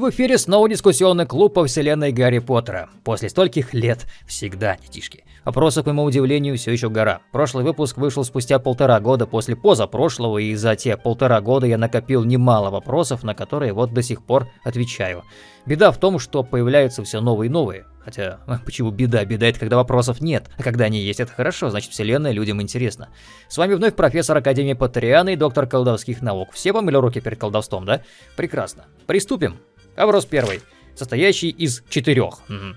В эфире снова дискуссионный клуб по вселенной Гарри Поттера. После стольких лет всегда, детишки. Вопросов, к моему удивлению, все еще гора. Прошлый выпуск вышел спустя полтора года после позапрошлого, и за те полтора года я накопил немало вопросов, на которые вот до сих пор отвечаю. Беда в том, что появляются все новые и новые. Хотя, почему беда? Беда это когда вопросов нет, а когда они есть, это хорошо, значит вселенная людям интересна. С вами вновь профессор Академии Патриана и доктор колдовских наук. Все помыли руки перед колдовством, да? Прекрасно. Приступим. Вопрос первый, состоящий из четырех. Угу.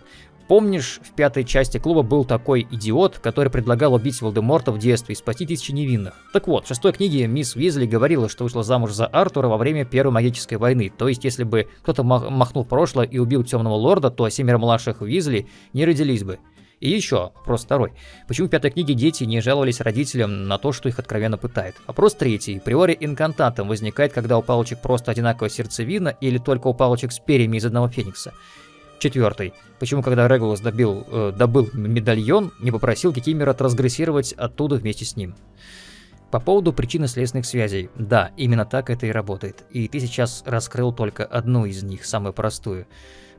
Помнишь, в пятой части клуба был такой идиот, который предлагал убить Волдеморта в детстве и спасти тысячи невинных? Так вот, в шестой книге мисс Уизли говорила, что вышла замуж за Артура во время Первой магической войны. То есть, если бы кто-то махнул в прошлое и убил Темного Лорда, то семеро младших Уизли не родились бы. И еще, вопрос второй. Почему в пятой книге дети не жаловались родителям на то, что их откровенно пытает? Вопрос третий. Приори инкантатом возникает, когда у палочек просто одинаковая сердцевина или только у палочек с перьями из одного феникса? Четвертый. Почему, когда Регулус добил, э, добыл медальон, не попросил Кикимера трансгрессировать оттуда вместе с ним? По поводу причинно-следственных связей. Да, именно так это и работает. И ты сейчас раскрыл только одну из них, самую простую.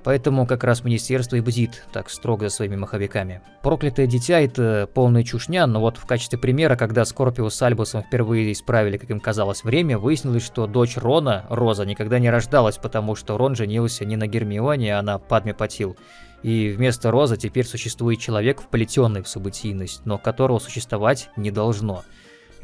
Поэтому как раз министерство и бдит так строго за своими маховиками. Проклятое дитя это полная чушня, но вот в качестве примера, когда Скорпио с Альбусом впервые исправили, как им казалось, время, выяснилось, что дочь Рона, Роза, никогда не рождалась, потому что Рон женился не на Гермионе, а на Падме Патил. И вместо Розы теперь существует человек, вплетенный в событийность, но которого существовать не должно.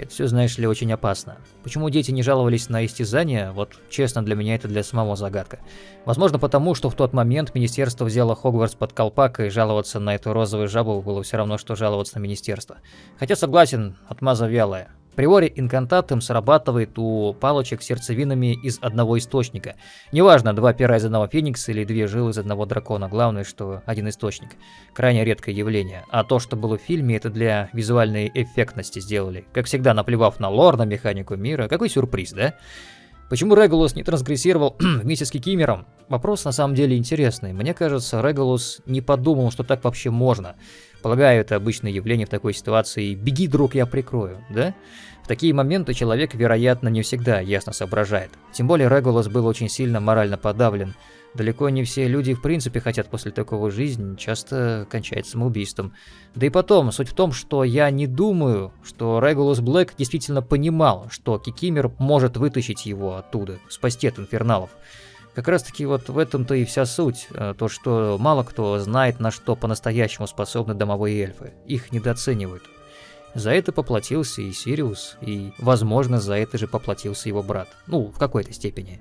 Это все, знаешь ли, очень опасно. Почему дети не жаловались на истязания, вот честно, для меня это для самого загадка. Возможно потому, что в тот момент министерство взяло Хогвартс под колпак, и жаловаться на эту розовую жабу было все равно, что жаловаться на министерство. Хотя согласен, отмаза вялая. Приори инкантатум срабатывает у палочек сердцевинами из одного источника. Неважно, два пера из одного феникса или две жилы из одного дракона, главное, что один источник. Крайне редкое явление. А то, что было в фильме, это для визуальной эффектности сделали. Как всегда, наплевав на лор, на механику мира. Какой сюрприз, да? Почему Регулус не трансгрессировал вместе с Кикимером? Вопрос на самом деле интересный. Мне кажется, Регулус не подумал, что так вообще можно. Полагаю, это обычное явление в такой ситуации. Беги, друг, я прикрою, да? В такие моменты человек, вероятно, не всегда ясно соображает. Тем более Регулас был очень сильно морально подавлен. Далеко не все люди в принципе хотят после такого жизни, часто кончает самоубийством. Да и потом, суть в том, что я не думаю, что Регулус Блэк действительно понимал, что Кикимер может вытащить его оттуда, спасти от инферналов. Как раз таки вот в этом-то и вся суть, э, то что мало кто знает, на что по-настоящему способны домовые эльфы, их недооценивают. За это поплатился и Сириус, и, возможно, за это же поплатился его брат. Ну, в какой-то степени.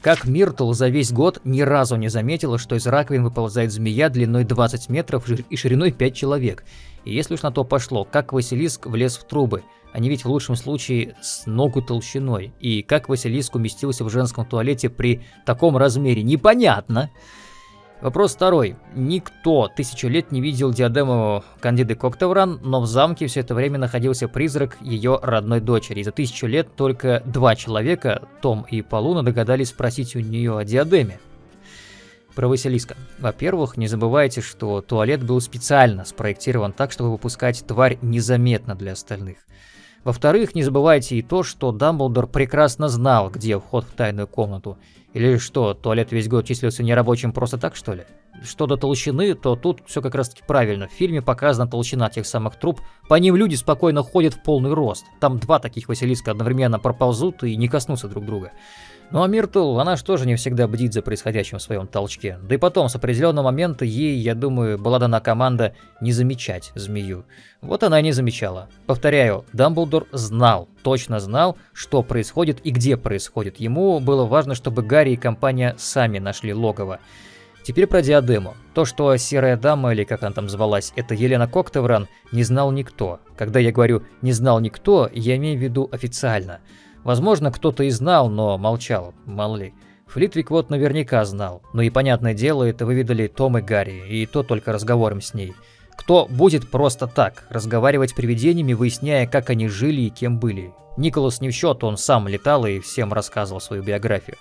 Как Миртл за весь год ни разу не заметила, что из раковин выползает змея длиной 20 метров и шириной 5 человек. И если уж на то пошло, как Василиск влез в трубы – они ведь в лучшем случае с ногу толщиной. И как Василиск уместился в женском туалете при таком размере, непонятно. Вопрос второй. Никто тысячу лет не видел диадему Кандиды Коктевран, но в замке все это время находился призрак ее родной дочери. И за тысячу лет только два человека, Том и Полуна, догадались спросить у нее о диадеме. Про Василиска. Во-первых, не забывайте, что туалет был специально спроектирован так, чтобы выпускать тварь незаметно для остальных. Во-вторых, не забывайте и то, что Дамблдор прекрасно знал, где вход в тайную комнату. Или что, туалет весь год числился нерабочим просто так, что ли? Что до толщины, то тут все как раз таки правильно. В фильме показана толщина тех самых труб. По ним люди спокойно ходят в полный рост. Там два таких Василиска одновременно проползут и не коснутся друг друга. Ну а Миртл, она же тоже не всегда бдит за происходящим в своем толчке. Да и потом, с определенного момента ей, я думаю, была дана команда не замечать змею. Вот она и не замечала. Повторяю, Дамблдор знал, точно знал, что происходит и где происходит. Ему было важно, чтобы Гарри и компания сами нашли логово. Теперь про диадему. То, что серая дама, или как она там звалась, это Елена Коктевран, не знал никто. Когда я говорю «не знал никто», я имею в виду официально – Возможно, кто-то и знал, но молчал, мало ли. Флитвик вот наверняка знал, но и понятное дело, это выведали Том и Гарри, и то только разговором с ней. Кто будет просто так, разговаривать с привидениями, выясняя, как они жили и кем были? Николас не в счет, он сам летал и всем рассказывал свою биографию.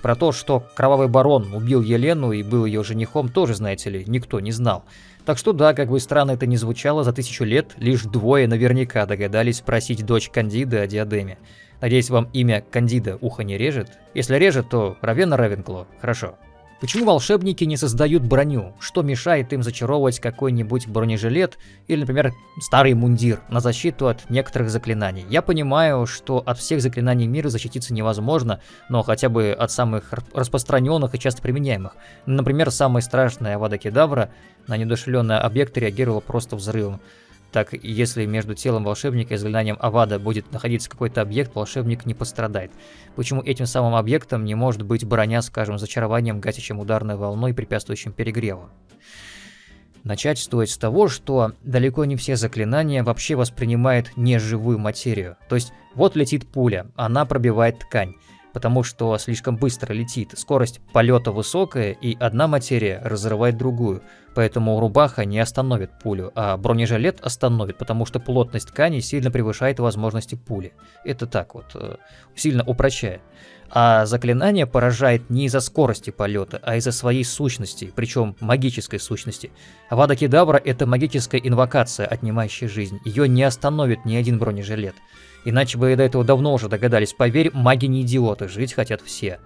Про то, что Кровавый Барон убил Елену и был ее женихом, тоже, знаете ли, никто не знал. Так что да, как бы странно это ни звучало, за тысячу лет лишь двое наверняка догадались спросить дочь Кандиды о диадеме. Надеюсь, вам имя Кандида ухо не режет? Если режет, то Равена Равенкло. Хорошо. Почему волшебники не создают броню? Что мешает им зачаровывать какой-нибудь бронежилет или, например, старый мундир на защиту от некоторых заклинаний? Я понимаю, что от всех заклинаний мира защититься невозможно, но хотя бы от самых распространенных и часто применяемых. Например, самая страшная Авада Кедавра на недушевленный объект реагировала просто взрывом. Так, если между телом волшебника и заклинанием Авада будет находиться какой-то объект, волшебник не пострадает. Почему этим самым объектом не может быть броня, скажем, зачарованием, гасящим ударной волной, препятствующим перегреву? Начать стоит с того, что далеко не все заклинания вообще воспринимают неживую материю. То есть, вот летит пуля, она пробивает ткань потому что слишком быстро летит, скорость полета высокая, и одна материя разрывает другую, поэтому рубаха не остановит пулю, а бронежилет остановит, потому что плотность ткани сильно превышает возможности пули. Это так вот, э, сильно упрощая. А заклинание поражает не из-за скорости полета, а из-за своей сущности, причем магической сущности. Вада Кедавра — это магическая инвокация, отнимающая жизнь. Ее не остановит ни один бронежилет. Иначе бы до этого давно уже догадались. Поверь, маги не идиоты, жить хотят все.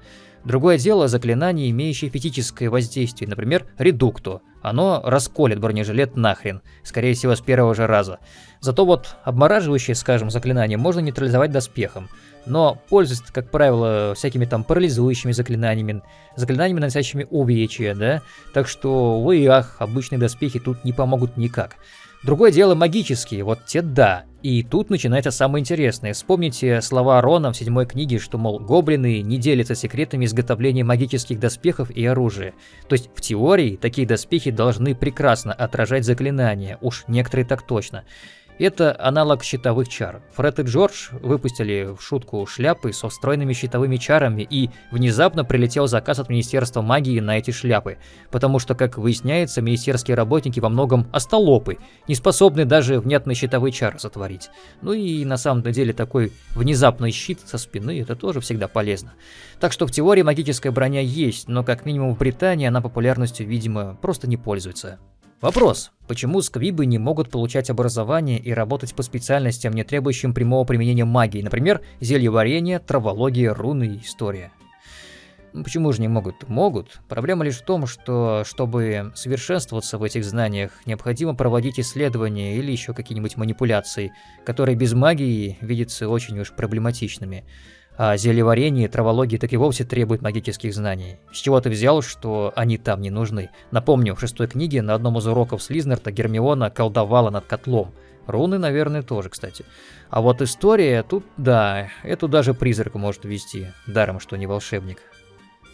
Другое дело заклинание, имеющее физическое воздействие, например, редукто. Оно расколет бронежилет нахрен, скорее всего с первого же раза. Зато вот обмораживающее, скажем, заклинание можно нейтрализовать доспехом. Но пользуется, как правило, всякими там парализующими заклинаниями, заклинаниями, наносящими увечья, да? Так что, вы ах, обычные доспехи тут не помогут никак. Другое дело магические, вот те да. И тут начинается самое интересное. Вспомните слова Рона в седьмой книге, что, мол, гоблины не делятся секретами изготовления магических доспехов и оружия. То есть, в теории, такие доспехи должны прекрасно отражать заклинания, уж некоторые так точно. Это аналог щитовых чар. Фред и Джордж выпустили в шутку шляпы со встроенными щитовыми чарами, и внезапно прилетел заказ от Министерства магии на эти шляпы, потому что, как выясняется, министерские работники во многом остолопы, не способны даже внятные щитовые чары сотворить. Ну и на самом деле такой внезапный щит со спины это тоже всегда полезно. Так что в теории магическая броня есть, но как минимум в Британии она популярностью, видимо, просто не пользуется. Вопрос. Почему сквибы не могут получать образование и работать по специальностям, не требующим прямого применения магии, например, зельеварение, травология, руны и история? Ну, почему же не могут? Могут. Проблема лишь в том, что, чтобы совершенствоваться в этих знаниях, необходимо проводить исследования или еще какие-нибудь манипуляции, которые без магии видятся очень уж проблематичными. А зельеварение и травология так и вовсе требуют магических знаний. С чего ты взял, что они там не нужны? Напомню, в шестой книге на одном из уроков Слизнерта Гермиона колдовала над котлом. Руны, наверное, тоже, кстати. А вот история, тут да, эту даже призрак может вести, даром, что не волшебник.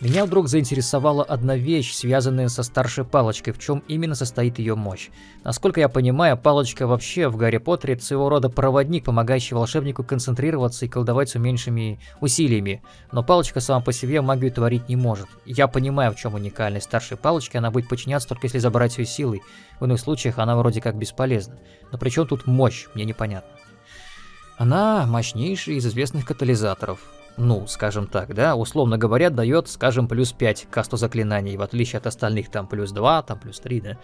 Меня вдруг заинтересовала одна вещь, связанная со старшей палочкой, в чем именно состоит ее мощь. Насколько я понимаю, палочка вообще в Гарри Поттере своего рода проводник, помогающий волшебнику концентрироваться и колдовать с меньшими усилиями. Но палочка сама по себе магию творить не может. Я понимаю, в чем уникальность старшей палочки, она будет подчиняться только если забрать ее силой. В иных случаях она вроде как бесполезна. Но при чем тут мощь, мне непонятно. Она мощнейший из известных катализаторов ну, скажем так, да, условно говоря, дает, скажем, плюс 5 касту заклинаний, в отличие от остальных, там, плюс 2, там, плюс 3, да.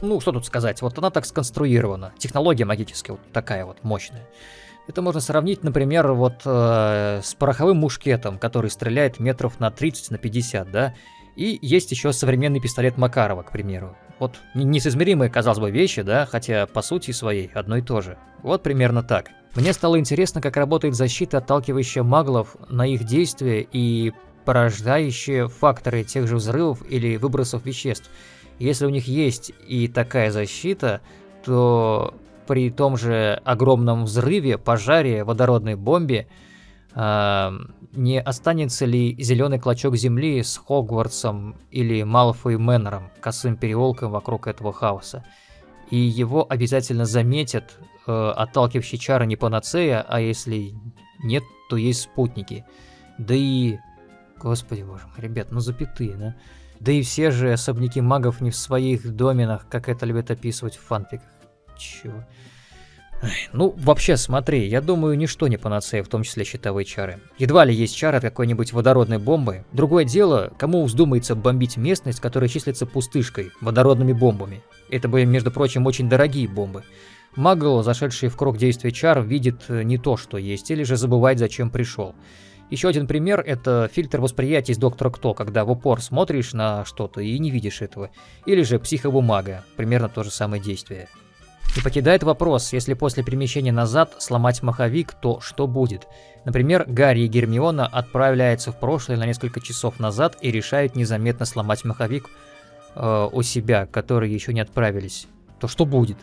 Ну, что тут сказать, вот она так сконструирована, технология магическая вот такая вот мощная. Это можно сравнить, например, вот э, с пороховым мушкетом, который стреляет метров на 30, на 50, да, и есть еще современный пистолет Макарова, к примеру. Вот несоизмеримые, казалось бы, вещи, да, хотя по сути своей одно и то же. Вот примерно так. Мне стало интересно, как работает защита, отталкивающая маглов на их действия и порождающие факторы тех же взрывов или выбросов веществ. Если у них есть и такая защита, то при том же огромном взрыве, пожаре, водородной бомбе, не останется ли зеленый клочок земли с Хогвартсом или Малфой Мэннером, косым переулком вокруг этого хаоса? И его обязательно заметят, э, отталкивающие чары не панацея, а если нет, то есть спутники. Да и... Господи боже мой, ребят, ну запятые, да? Да и все же особняки магов не в своих доменах, как это любят описывать в фанфиках. Чего? Ну, вообще, смотри, я думаю, ничто не панацея, в том числе щитовые чары. Едва ли есть чары от какой-нибудь водородной бомбы. Другое дело, кому вздумается бомбить местность, которая числится пустышкой, водородными бомбами. Это были, между прочим, очень дорогие бомбы. Магл, зашедший в круг действия чар, видит э, не то, что есть, или же забывает, зачем пришел. Еще один пример – это фильтр восприятия из Доктора Кто, когда в упор смотришь на что-то и не видишь этого. Или же психобумага, примерно то же самое действие. И покидает вопрос, если после перемещения назад сломать маховик, то что будет? Например, Гарри и Гермиона отправляются в прошлое на несколько часов назад и решают незаметно сломать маховик э, у себя, которые еще не отправились. То что будет?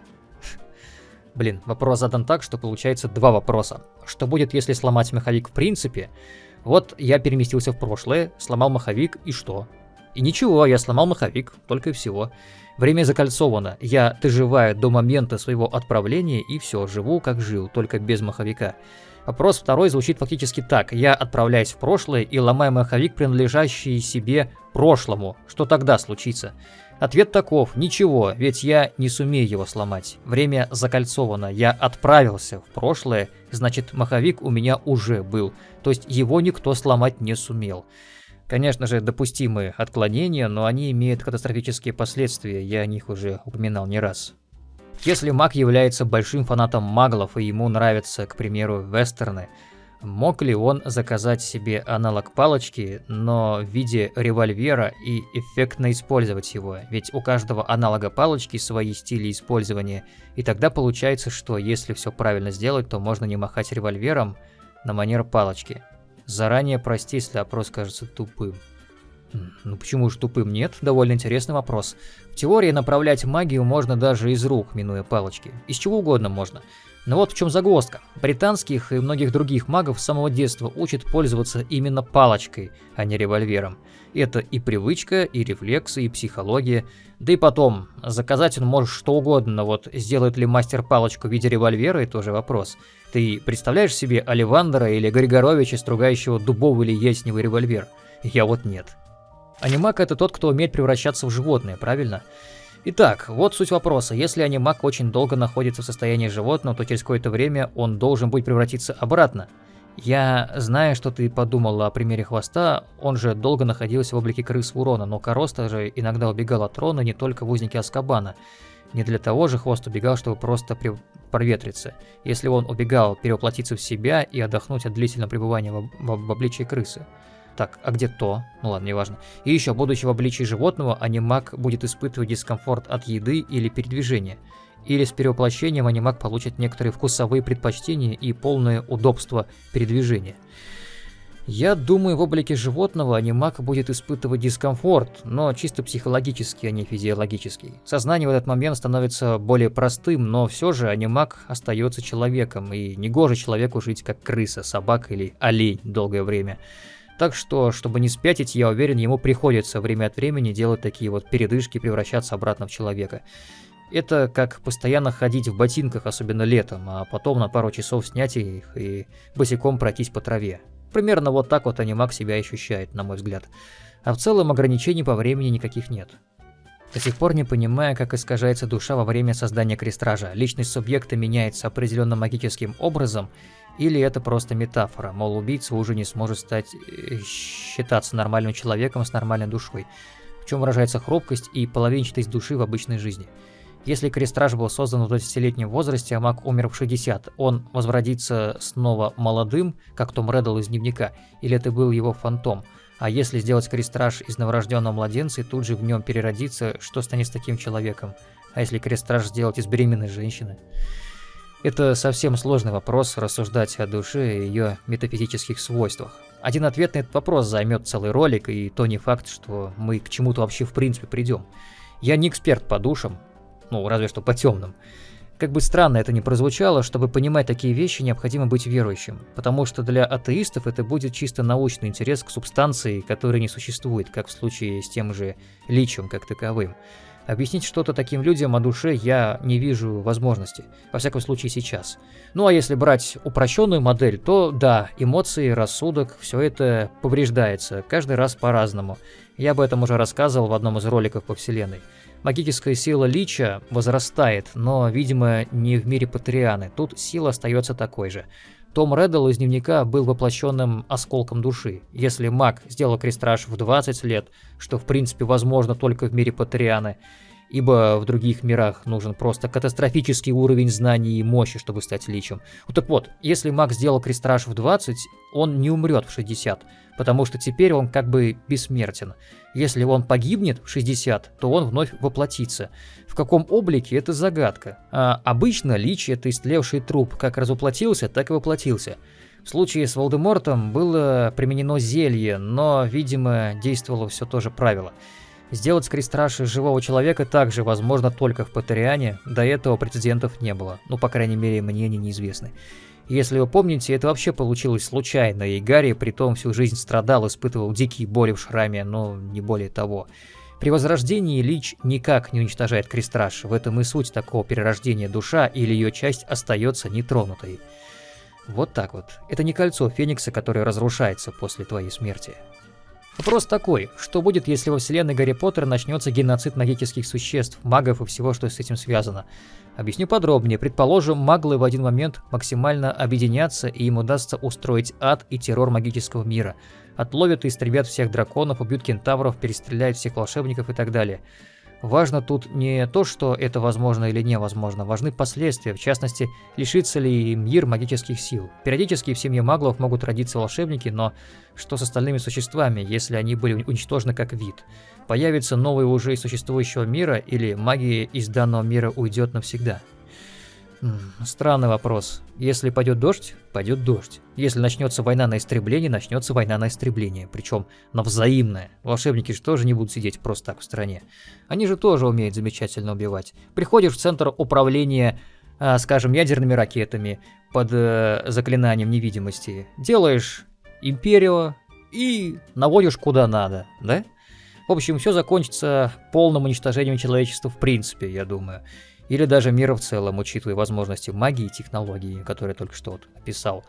Блин, вопрос задан так, что получается два вопроса. Что будет, если сломать маховик в принципе? Вот я переместился в прошлое, сломал маховик и что? И ничего, я сломал маховик, только и всего. Время закольцовано, я доживаю до момента своего отправления и все, живу как жил, только без маховика. Вопрос второй звучит фактически так. Я отправляюсь в прошлое и ломаю маховик, принадлежащий себе прошлому. Что тогда случится? Ответ таков, ничего, ведь я не сумею его сломать. Время закольцовано, я отправился в прошлое, значит маховик у меня уже был, то есть его никто сломать не сумел. Конечно же, допустимые отклонения, но они имеют катастрофические последствия, я о них уже упоминал не раз. Если маг является большим фанатом маглов и ему нравятся, к примеру, вестерны, Мог ли он заказать себе аналог палочки, но в виде револьвера и эффектно использовать его? Ведь у каждого аналога палочки свои стили использования, и тогда получается, что если все правильно сделать, то можно не махать револьвером на манер палочки. Заранее прости, если опрос кажется тупым. Ну почему же тупым нет? Довольно интересный вопрос. В теории направлять магию можно даже из рук, минуя палочки. Из чего угодно можно. Но вот в чем загвоздка. Британских и многих других магов с самого детства учат пользоваться именно палочкой, а не револьвером. Это и привычка, и рефлексы, и психология. Да и потом, заказать он может что угодно, но вот сделает ли мастер палочку в виде револьвера, это тоже вопрос. Ты представляешь себе Оливандера или Григоровича, стругающего дубовый или ясневый револьвер? Я вот нет. Анимак это тот, кто умеет превращаться в животное, правильно? Итак, вот суть вопроса. Если анимак очень долго находится в состоянии животного, то через какое-то время он должен будет превратиться обратно. Я знаю, что ты подумала о примере хвоста, он же долго находился в облике крыс урона, но Короста же иногда убегал от трона не только в узники Аскабана. Не для того же хвост убегал, чтобы просто проветриться. Если он убегал, перевоплотиться в себя и отдохнуть от длительного пребывания в, в, в обличии крысы. Так, а где то? Ну ладно, неважно. И еще, будучи в обличии животного, анимак будет испытывать дискомфорт от еды или передвижения. Или с перевоплощением анимак получит некоторые вкусовые предпочтения и полное удобство передвижения. Я думаю, в облике животного анимак будет испытывать дискомфорт, но чисто психологический, а не физиологический. Сознание в этот момент становится более простым, но все же анимак остается человеком, и негоже человеку жить как крыса, собака или олень долгое время. Так что, чтобы не спятить, я уверен, ему приходится время от времени делать такие вот передышки, превращаться обратно в человека. Это как постоянно ходить в ботинках, особенно летом, а потом на пару часов снять их и босиком пройтись по траве. Примерно вот так вот анимак себя ощущает, на мой взгляд. А в целом ограничений по времени никаких нет. До сих пор не понимая, как искажается душа во время создания крестража. Личность субъекта меняется определенным магическим образом, или это просто метафора, мол, убийца уже не сможет стать э, считаться нормальным человеком с нормальной душой, в чем выражается хрупкость и половинчатость души в обычной жизни. Если Крестраж был создан в 20-летнем возрасте, а маг умер в 60, он возродится снова молодым, как Том Реддл из дневника, или это был его фантом? А если сделать Крестраж из новорожденного младенца и тут же в нем переродиться, что станет с таким человеком? А если Крестраж сделать из беременной женщины? Это совсем сложный вопрос рассуждать о душе и ее метафизических свойствах. Один ответ на этот вопрос займет целый ролик, и то не факт, что мы к чему-то вообще в принципе придем. Я не эксперт по душам, ну, разве что по темным. Как бы странно это ни прозвучало, чтобы понимать такие вещи, необходимо быть верующим, потому что для атеистов это будет чисто научный интерес к субстанции, которая не существует, как в случае с тем же личием как таковым. Объяснить что-то таким людям о душе я не вижу возможности, во всяком случае сейчас. Ну а если брать упрощенную модель, то да, эмоции, рассудок, все это повреждается, каждый раз по-разному. Я об этом уже рассказывал в одном из роликов по вселенной. Магическая сила Лича возрастает, но, видимо, не в мире Патрианы, тут сила остается такой же. Том Реддл из дневника был воплощенным осколком души. Если маг сделал крестраж в 20 лет, что в принципе возможно только в мире Патрианы, ибо в других мирах нужен просто катастрофический уровень знаний и мощи, чтобы стать личем. Ну так вот, если маг сделал крестраж в 20, он не умрет в 60, потому что теперь он как бы бессмертен. Если он погибнет в 60, то он вновь воплотится. В каком облике – это загадка. А обычно лич – это истлевший труп, как разуплотился, так и воплотился. В случае с Волдемортом было применено зелье, но, видимо, действовало все то же правило – Сделать с крестраши живого человека также возможно только в Патериане, до этого прецедентов не было, ну, по крайней мере, мне они неизвестны. Если вы помните, это вообще получилось случайно, и Гарри при том всю жизнь страдал, испытывал дикие боли в шраме, но не более того. При возрождении Лич никак не уничтожает крестраж, в этом и суть такого перерождения душа или ее часть остается нетронутой. Вот так вот. Это не кольцо Феникса, которое разрушается после твоей смерти. Вопрос такой, что будет, если во вселенной Гарри Поттера начнется геноцид магических существ, магов и всего, что с этим связано? Объясню подробнее. Предположим, маглы в один момент максимально объединятся, и им удастся устроить ад и террор магического мира. Отловят и истребят всех драконов, убьют кентавров, перестреляют всех волшебников и так далее. Важно тут не то, что это возможно или невозможно, важны последствия, в частности, лишится ли мир магических сил. Периодически в семье маглов могут родиться волшебники, но что с остальными существами, если они были уничтожены как вид? Появится новый уже из существующего мира или магия из данного мира уйдет навсегда? Странный вопрос. Если пойдет дождь, пойдет дождь. Если начнется война на истребление, начнется война на истребление. Причем на взаимное. Волшебники же тоже не будут сидеть просто так в стране. Они же тоже умеют замечательно убивать. Приходишь в центр управления, э, скажем, ядерными ракетами под э, заклинанием невидимости. Делаешь империю и наводишь куда надо, да? В общем, все закончится полным уничтожением человечества в принципе, я думаю или даже мира в целом, учитывая возможности магии и технологии, которые я только что вот описал.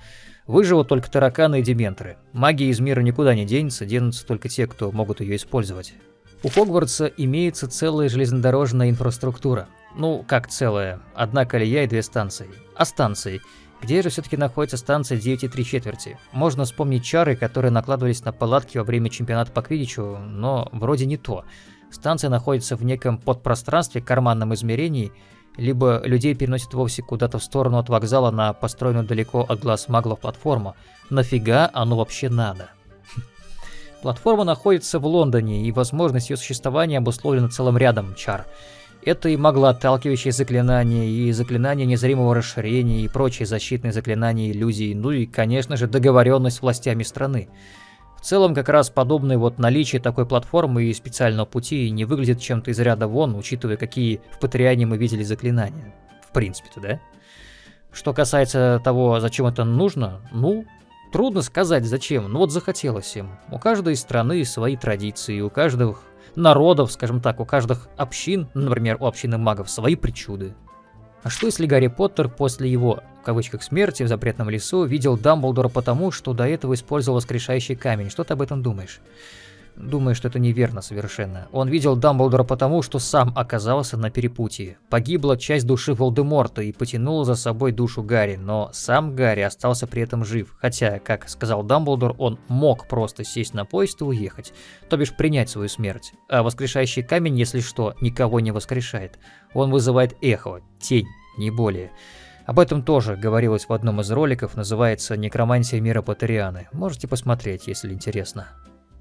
Выживут только тараканы и дементоры. Магия из мира никуда не денется, денутся только те, кто могут ее использовать. У Хогвартса имеется целая железнодорожная инфраструктура. Ну, как целая, одна колея и две станции. А станции? Где же все-таки находится станция 9 и 3 четверти? Можно вспомнить чары, которые накладывались на палатки во время чемпионата по квиддичу, но вроде не то. Станция находится в неком подпространстве, карманном измерении, либо людей переносят вовсе куда-то в сторону от вокзала на построенную далеко от глаз маглов платформу. Нафига оно вообще надо? Платформа находится в Лондоне, и возможность ее существования обусловлена целым рядом чар. Это и маглоотталкивающие заклинания, и заклинания незримого расширения, и прочие защитные заклинания иллюзий, ну и, конечно же, договоренность с властями страны. В целом, как раз подобное вот наличие такой платформы и специального пути не выглядит чем-то из ряда вон, учитывая, какие в Патриане мы видели заклинания. В принципе-то, да? Что касается того, зачем это нужно, ну, трудно сказать зачем, но вот захотелось им. У каждой страны свои традиции, у каждых народов, скажем так, у каждых общин, например, у общины магов, свои причуды. А что если Гарри Поттер после его, в кавычках, смерти в запретном лесу видел Дамблдора потому, что до этого использовал воскрешающий камень? Что ты об этом думаешь? Думаю, что это неверно совершенно. Он видел Дамблдора потому, что сам оказался на перепутье. Погибла часть души Волдеморта и потянула за собой душу Гарри, но сам Гарри остался при этом жив. Хотя, как сказал Дамблдор, он мог просто сесть на поезд и уехать, то бишь принять свою смерть. А воскрешающий камень, если что, никого не воскрешает. Он вызывает эхо, тень, не более. Об этом тоже говорилось в одном из роликов, называется «Некромантия мира Патерианы». Можете посмотреть, если интересно.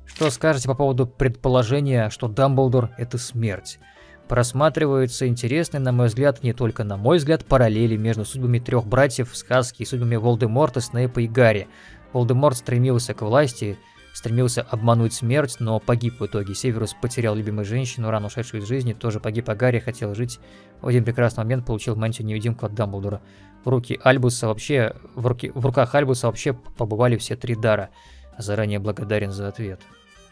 Что скажете по поводу предположения, что Дамблдор – это смерть? Просматриваются интересные, на мой взгляд, не только на мой взгляд, параллели между судьбами трех братьев в сказке и судьбами Волдеморта, Снейпа и Гарри. Волдеморт стремился к власти, стремился обмануть смерть, но погиб в итоге. Северус потерял любимую женщину, рано ушедшую из жизни, тоже погиб, а Гарри хотел жить. В один прекрасный момент получил мантию-невидимку от Дамблдора. В руки Альбуса вообще, в, руки, в руках Альбуса вообще побывали все три дара. Заранее благодарен за ответ.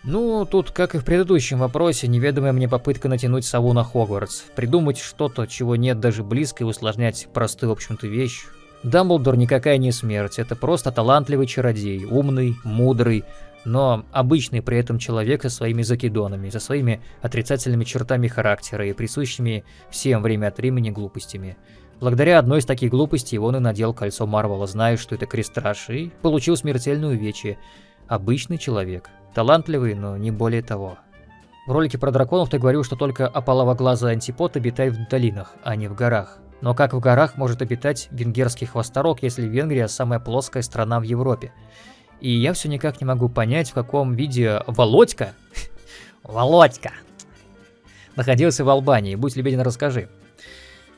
Ну, тут, как и в предыдущем вопросе, неведомая мне попытка натянуть сову на Хогвартс. Придумать что-то, чего нет даже близко, и усложнять простую, в общем-то, вещь. Дамблдор никакая не смерть, это просто талантливый чародей, умный, мудрый, но обычный при этом человек со своими закидонами, со своими отрицательными чертами характера и присущими всем время от времени глупостями. Благодаря одной из таких глупостей он и надел кольцо Марвела, зная, что это крестраж, и получил смертельную увечье. Обычный человек. Талантливый, но не более того. В ролике про драконов ты говорил, что только ополовоглазый антипод обитает в долинах, а не в горах. Но как в горах может обитать венгерский хвосторог, если Венгрия самая плоская страна в Европе? И я все никак не могу понять, в каком виде Володька, Володька, находился в Албании. Будь любезен, расскажи.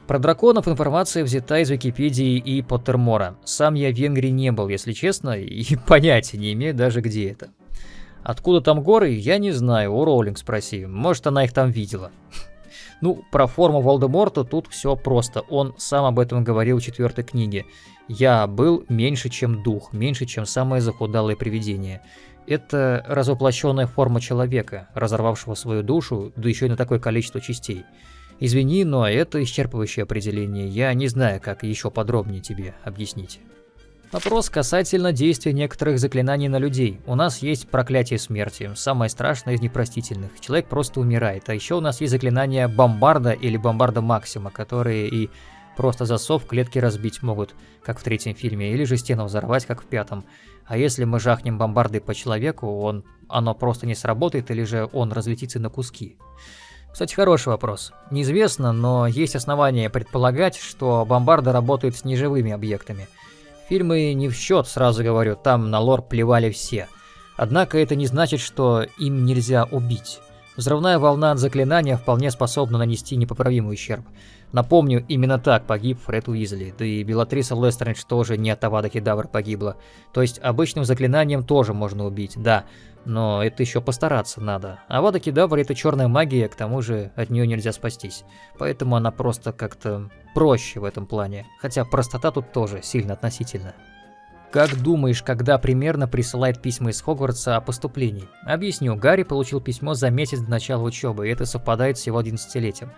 Про драконов информация взята из Википедии и Поттермора. Сам я в Венгрии не был, если честно, и понятия не имею даже где это. Откуда там горы, я не знаю, у Роулинг спроси, может она их там видела. Ну, про форму Волдеморта тут все просто. Он сам об этом говорил в четвертой книге. Я был меньше, чем дух, меньше, чем самое захудалое привидение. Это развоплощенная форма человека, разорвавшего свою душу, да еще и на такое количество частей. Извини, но это исчерпывающее определение. Я не знаю, как еще подробнее тебе объяснить. Вопрос касательно действия некоторых заклинаний на людей. У нас есть проклятие смерти, самое страшное из непростительных. Человек просто умирает. А еще у нас есть заклинания бомбарда или бомбарда максима, которые и просто засов клетки разбить могут, как в третьем фильме, или же стену взорвать, как в пятом. А если мы жахнем бомбардой по человеку, он, оно просто не сработает, или же он разлетится на куски. Кстати, хороший вопрос. Неизвестно, но есть основания предполагать, что бомбарды работают с неживыми объектами – Фильмы не в счет, сразу говорю, там на лор плевали все. Однако это не значит, что им нельзя убить. Взрывная волна от заклинания вполне способна нанести непоправимый ущерб. Напомню, именно так погиб Фред Уизли, да и Белатриса Лестеридж тоже не от Авада Кедавр погибла. То есть обычным заклинанием тоже можно убить, да, но это еще постараться надо. Авада Кедавр это черная магия, к тому же от нее нельзя спастись. Поэтому она просто как-то проще в этом плане, хотя простота тут тоже сильно относительно. Как думаешь, когда примерно присылает письма из Хогвартса о поступлении? Объясню, Гарри получил письмо за месяц до начала учебы, и это совпадает с его 11-летием.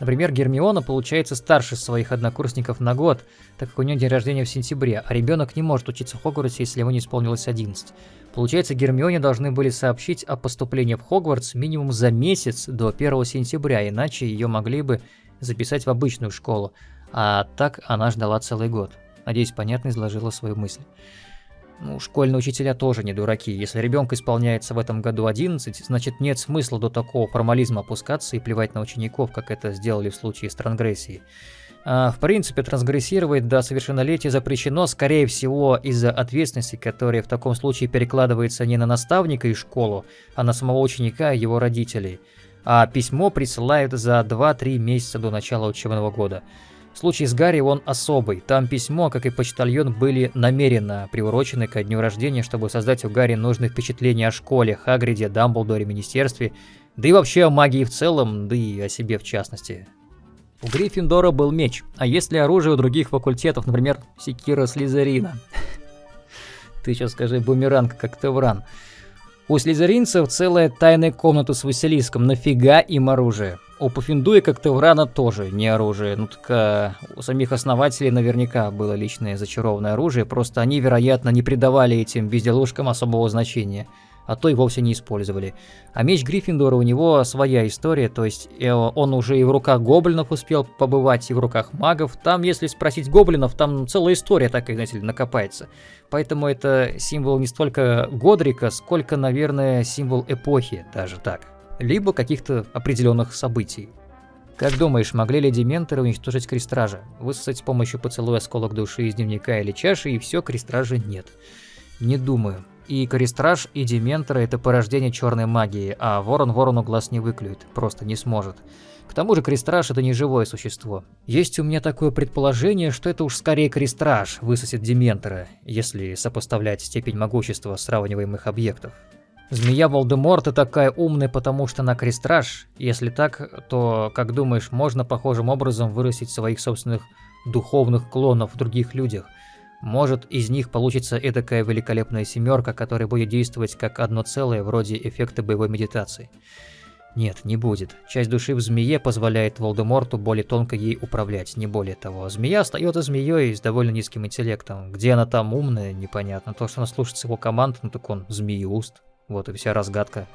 Например, Гермиона получается старше своих однокурсников на год, так как у нее день рождения в сентябре, а ребенок не может учиться в Хогвартсе, если ему не исполнилось 11. Получается, Гермионе должны были сообщить о поступлении в Хогвартс минимум за месяц до 1 сентября, иначе ее могли бы записать в обычную школу, а так она ждала целый год. Надеюсь, понятно изложила свою мысль. Ну, школьные учителя тоже не дураки. Если ребенку исполняется в этом году 11, значит нет смысла до такого формализма опускаться и плевать на учеников, как это сделали в случае с трансгрессией. А, в принципе, трансгрессировать до совершеннолетия запрещено, скорее всего, из-за ответственности, которая в таком случае перекладывается не на наставника и школу, а на самого ученика и его родителей. А письмо присылают за 2-3 месяца до начала учебного года. Случай с Гарри он особый. Там письмо, как и почтальон, были намеренно приурочены ко дню рождения, чтобы создать у Гарри нужные впечатления о школе, Хагриде, Дамблдоре, Министерстве, да и вообще о магии в целом, да и о себе в частности. У Гриффиндора был меч, а есть ли оружие у других факультетов, например, секира Слизерина? Ты сейчас скажи бумеранг, как Тевран. У слизеринцев целая тайная комната с Василиском, нафига им оружие? У Пуффиндуя, как Теврана, тоже не оружие. Ну так а, у самих основателей наверняка было личное зачарованное оружие, просто они, вероятно, не придавали этим безделушкам особого значения, а то и вовсе не использовали. А меч Гриффиндора у него своя история, то есть э, он уже и в руках гоблинов успел побывать, и в руках магов. Там, если спросить гоблинов, там целая история такая, знаете ли, накопается. Поэтому это символ не столько Годрика, сколько, наверное, символ эпохи, даже так либо каких-то определенных событий. Как думаешь, могли ли дементоры уничтожить крестража? Высосать с помощью поцелуя осколок души из дневника или чаши, и все, крестража нет. Не думаю. И крестраж, и дементоры это порождение черной магии, а ворон ворону глаз не выклюет, просто не сможет. К тому же крестраж это не живое существо. Есть у меня такое предположение, что это уж скорее крестраж высосет дементора, если сопоставлять степень могущества сравниваемых объектов. Змея Волдеморта такая умная, потому что она крестраж. Если так, то, как думаешь, можно похожим образом вырастить своих собственных духовных клонов в других людях? Может, из них получится эдакая великолепная семерка, которая будет действовать как одно целое, вроде эффекта боевой медитации? Нет, не будет. Часть души в змее позволяет Волдеморту более тонко ей управлять, не более того. Змея остается змеей с довольно низким интеллектом. Где она там умная, непонятно. То, что она слушается его команд, ну так он змеюст. Вот и вся разгадка.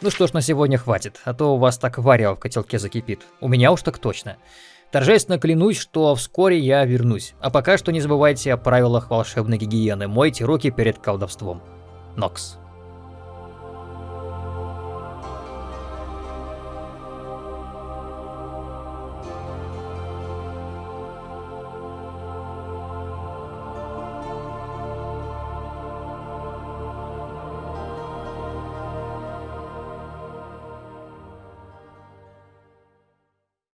Ну что ж, на сегодня хватит, а то у вас так варя в котелке закипит. У меня уж так точно. Торжественно клянусь, что вскоре я вернусь. А пока что не забывайте о правилах волшебной гигиены. Мойте руки перед колдовством. Нокс.